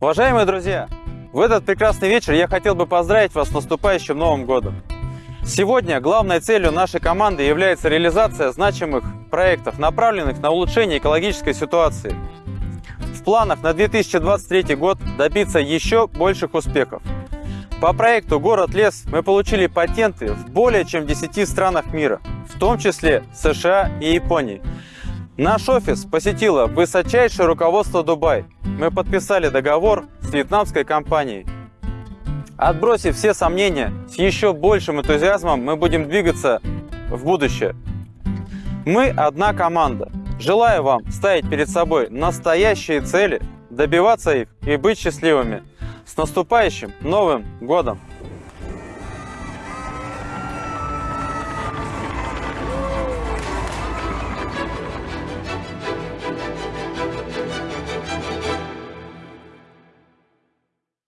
Уважаемые друзья, в этот прекрасный вечер я хотел бы поздравить вас с наступающим Новым Годом. Сегодня главной целью нашей команды является реализация значимых проектов, направленных на улучшение экологической ситуации. В планах на 2023 год добиться еще больших успехов. По проекту «Город-лес» мы получили патенты в более чем 10 странах мира, в том числе США и Японии. Наш офис посетило высочайшее руководство Дубай. Мы подписали договор с вьетнамской компанией. Отбросив все сомнения, с еще большим энтузиазмом мы будем двигаться в будущее. Мы одна команда. Желаю вам ставить перед собой настоящие цели, добиваться их и быть счастливыми. С наступающим Новым Годом!